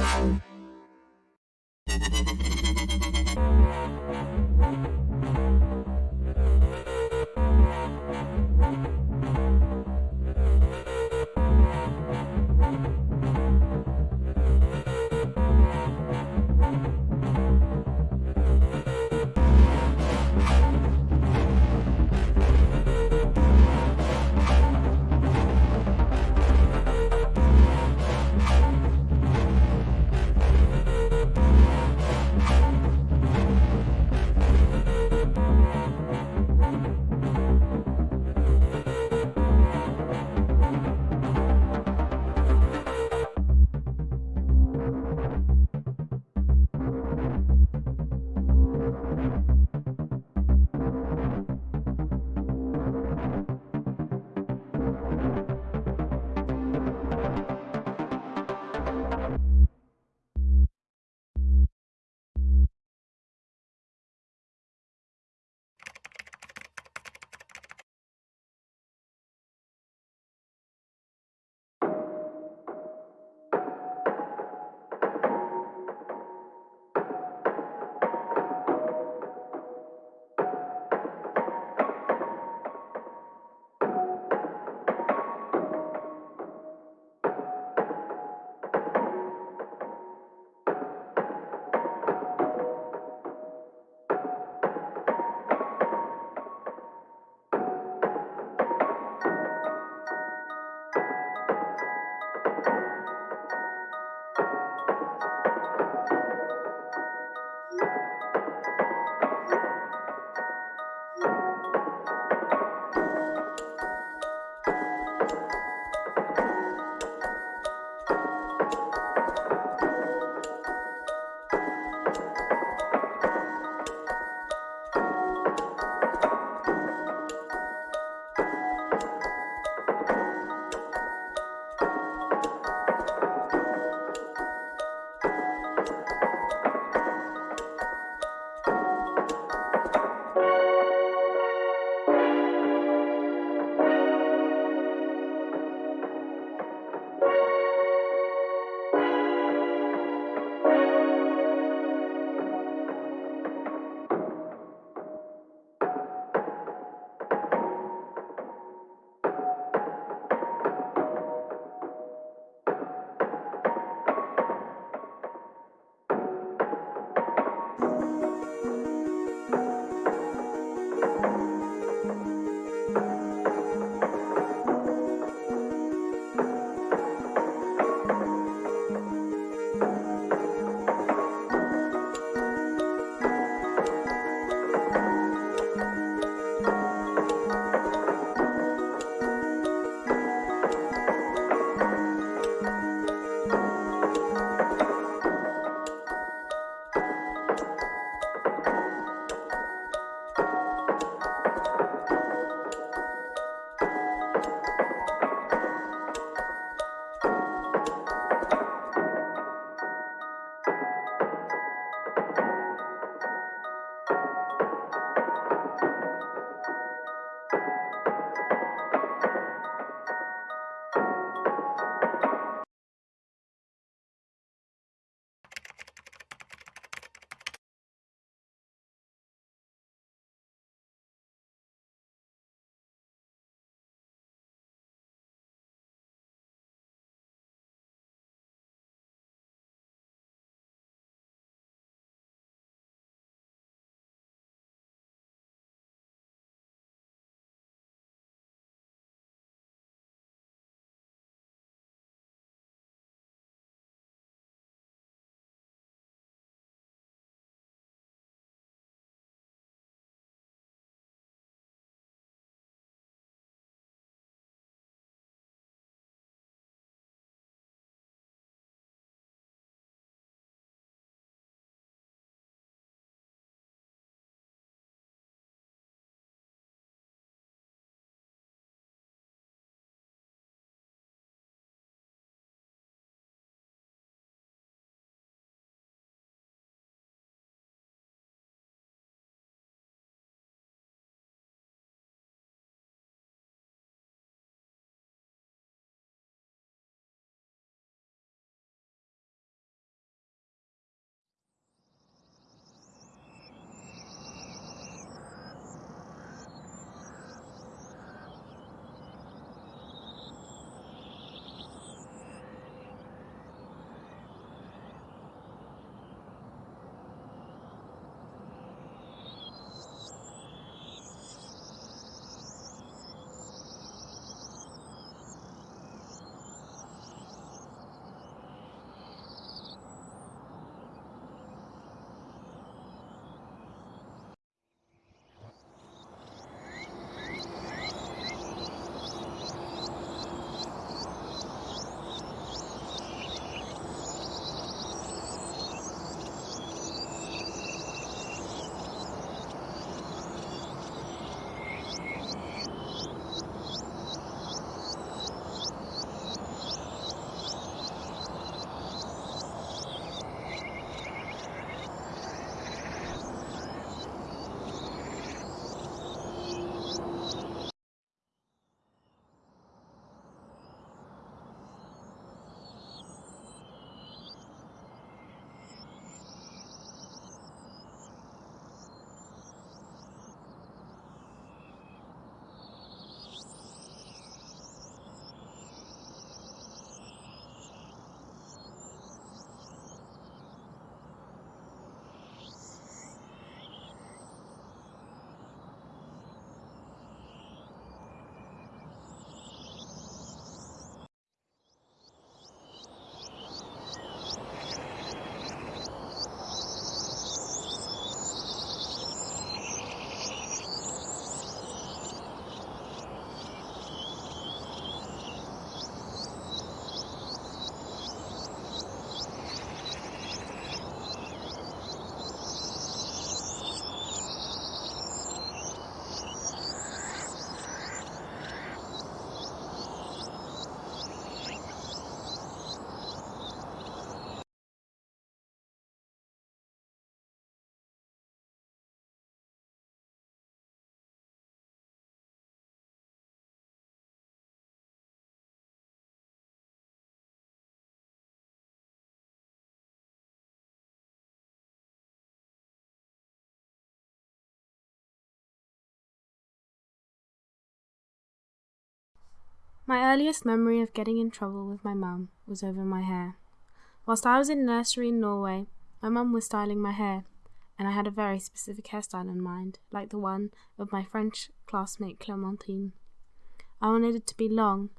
you My earliest memory of getting in trouble with my mum was over my hair. Whilst I was in nursery in Norway, my mum was styling my hair, and I had a very specific hairstyle in mind, like the one of my French classmate Clementine. I wanted it to be long,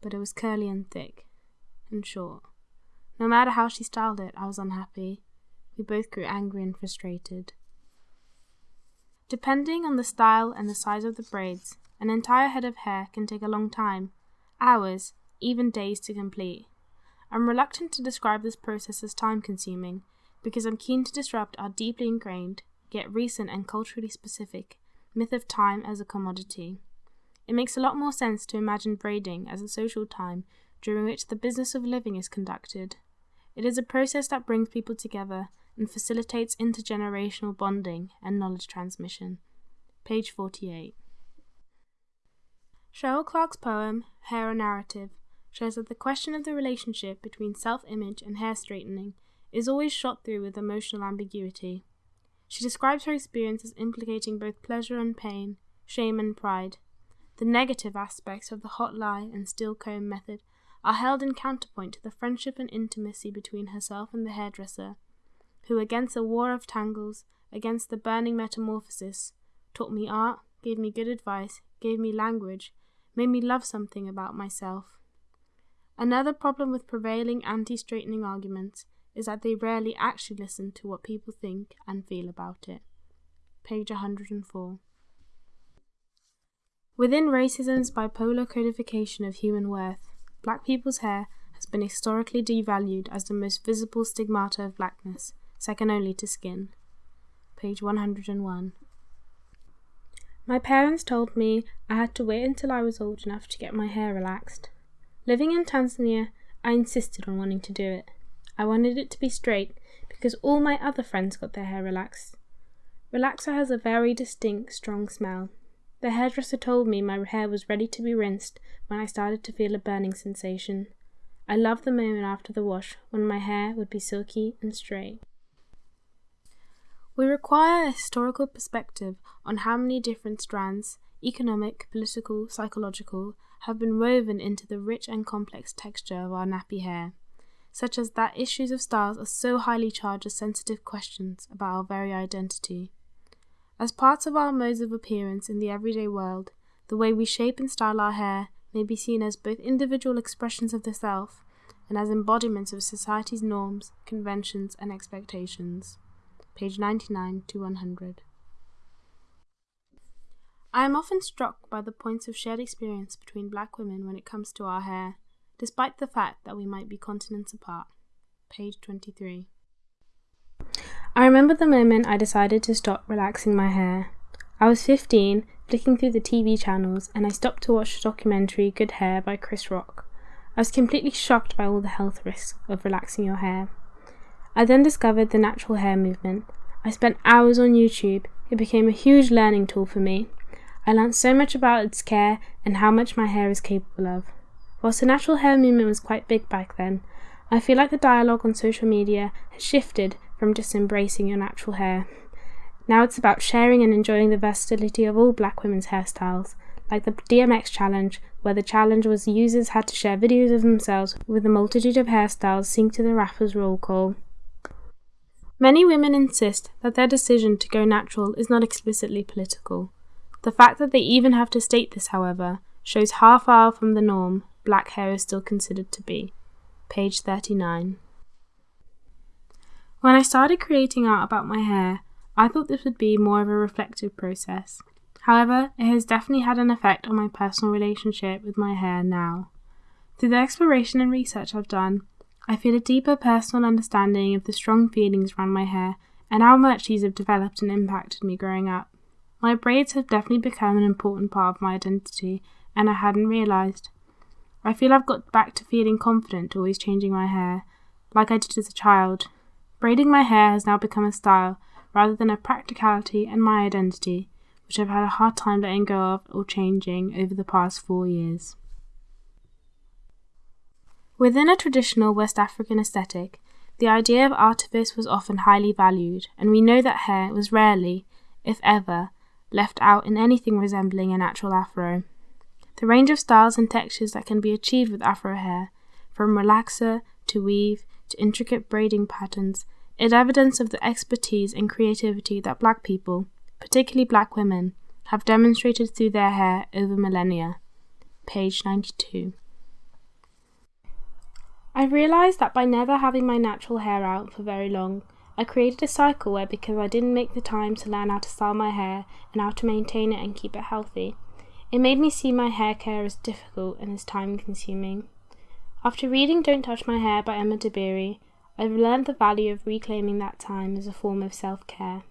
but it was curly and thick, and short. No matter how she styled it, I was unhappy. We both grew angry and frustrated. Depending on the style and the size of the braids, an entire head of hair can take a long time hours, even days to complete. I'm reluctant to describe this process as time consuming because I'm keen to disrupt our deeply ingrained, yet recent and culturally specific, myth of time as a commodity. It makes a lot more sense to imagine braiding as a social time during which the business of living is conducted. It is a process that brings people together and facilitates intergenerational bonding and knowledge transmission. Page 48. Cheryl Clarke's poem, Hair a Narrative, shows that the question of the relationship between self image and hair straightening is always shot through with emotional ambiguity. She describes her experience as implicating both pleasure and pain, shame and pride. The negative aspects of the hot lye and steel comb method are held in counterpoint to the friendship and intimacy between herself and the hairdresser, who, against a war of tangles, against the burning metamorphosis, taught me art, gave me good advice, gave me language, made me love something about myself. Another problem with prevailing anti straightening arguments is that they rarely actually listen to what people think and feel about it. Page 104. Within racism's bipolar codification of human worth, black people's hair has been historically devalued as the most visible stigmata of blackness, second only to skin. Page 101. My parents told me I had to wait until I was old enough to get my hair relaxed. Living in Tanzania, I insisted on wanting to do it. I wanted it to be straight because all my other friends got their hair relaxed. Relaxer has a very distinct, strong smell. The hairdresser told me my hair was ready to be rinsed when I started to feel a burning sensation. I loved the moment after the wash when my hair would be silky and straight. We require a historical perspective on how many different strands, economic, political, psychological, have been woven into the rich and complex texture of our nappy hair, such as that issues of styles are so highly charged as sensitive questions about our very identity. As parts of our modes of appearance in the everyday world, the way we shape and style our hair may be seen as both individual expressions of the self and as embodiments of society's norms, conventions, and expectations page 99 to 100. I am often struck by the points of shared experience between black women when it comes to our hair, despite the fact that we might be continents apart. Page 23. I remember the moment I decided to stop relaxing my hair. I was 15, flicking through the TV channels, and I stopped to watch the documentary Good Hair by Chris Rock. I was completely shocked by all the health risks of relaxing your hair. I then discovered the natural hair movement. I spent hours on YouTube. It became a huge learning tool for me. I learned so much about its care and how much my hair is capable of. Whilst the natural hair movement was quite big back then, I feel like the dialogue on social media has shifted from just embracing your natural hair. Now it's about sharing and enjoying the versatility of all black women's hairstyles, like the DMX challenge, where the challenge was users had to share videos of themselves with a multitude of hairstyles synced to the rapper's roll call. Many women insist that their decision to go natural is not explicitly political. The fact that they even have to state this, however, shows how far from the norm black hair is still considered to be. Page 39. When I started creating art about my hair, I thought this would be more of a reflective process. However, it has definitely had an effect on my personal relationship with my hair now. Through the exploration and research I've done, I feel a deeper personal understanding of the strong feelings around my hair and how much these have developed and impacted me growing up. My braids have definitely become an important part of my identity, and I hadn't realised. I feel I've got back to feeling confident always changing my hair, like I did as a child. Braiding my hair has now become a style rather than a practicality and my identity, which I've had a hard time letting go of or changing over the past four years. Within a traditional West African aesthetic, the idea of artifice was often highly valued, and we know that hair was rarely, if ever, left out in anything resembling a natural afro. The range of styles and textures that can be achieved with Afro hair, from relaxer to weave to intricate braiding patterns, is evidence of the expertise and creativity that black people, particularly black women, have demonstrated through their hair over millennia. Page 92. I realised that by never having my natural hair out for very long, I created a cycle where because I didn't make the time to learn how to style my hair and how to maintain it and keep it healthy, it made me see my hair care as difficult and as time consuming. After reading Don't Touch My Hair by Emma Dabiri, I've learned the value of reclaiming that time as a form of self care.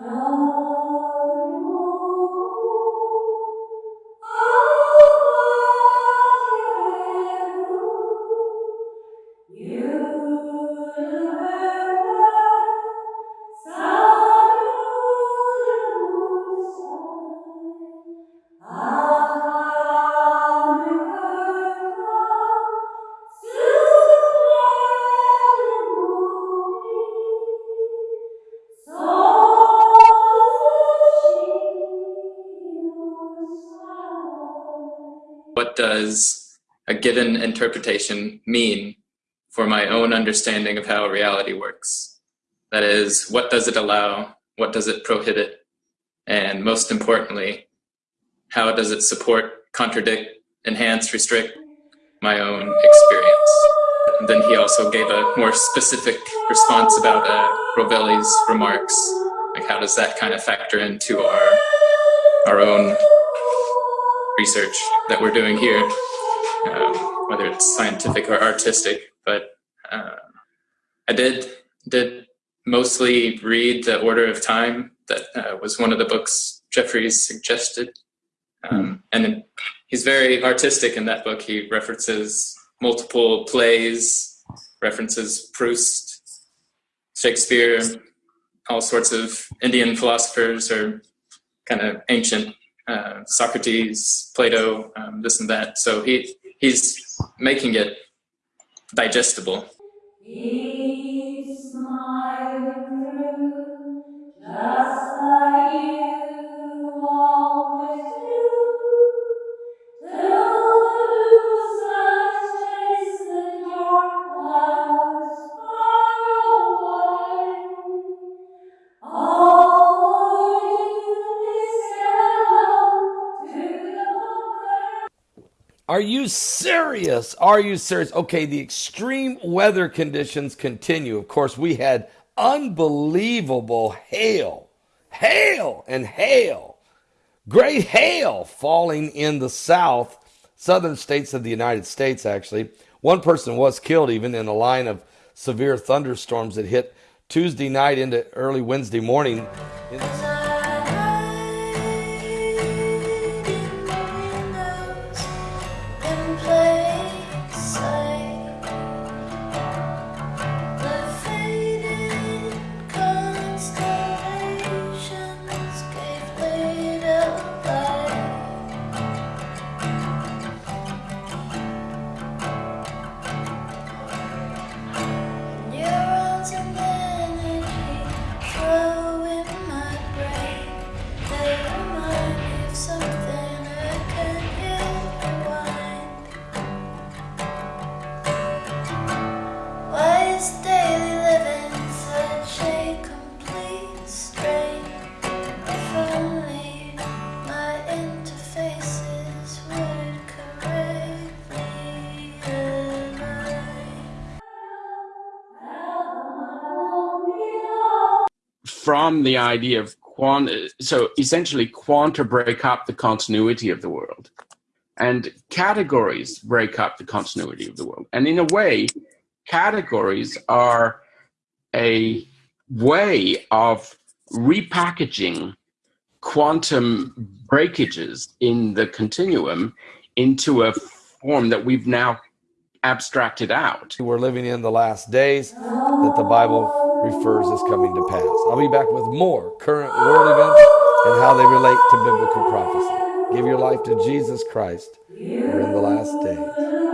What does a given interpretation mean for my own understanding of how reality works? That is, what does it allow? What does it prohibit? And most importantly, how does it support, contradict, enhance, restrict my own experience? And then he also gave a more specific response about uh, Rovelli's remarks. Like how does that kind of factor into our, research that we're doing here, um, whether it's scientific or artistic. But uh, I did did mostly read The Order of Time. That uh, was one of the books Jeffries suggested. Um, and he's very artistic in that book. He references multiple plays, references Proust, Shakespeare, all sorts of Indian philosophers or kind of ancient uh, Socrates, Plato, um, this and that. So he he's making it digestible. Are you serious? Are you serious? Okay, the extreme weather conditions continue. Of course, we had unbelievable hail, hail, and hail. Great hail falling in the south, southern states of the United States, actually. One person was killed even in a line of severe thunderstorms that hit Tuesday night into early Wednesday morning. From the idea of quant, so essentially quanta break up the continuity of the world and categories break up the continuity of the world. And in a way, categories are a way of repackaging quantum breakages in the continuum into a form that we've now abstracted out. We're living in the last days that the Bible refers as coming to pass. I'll be back with more current world events and how they relate to biblical prophecy. Give your life to Jesus Christ. We're in the last days.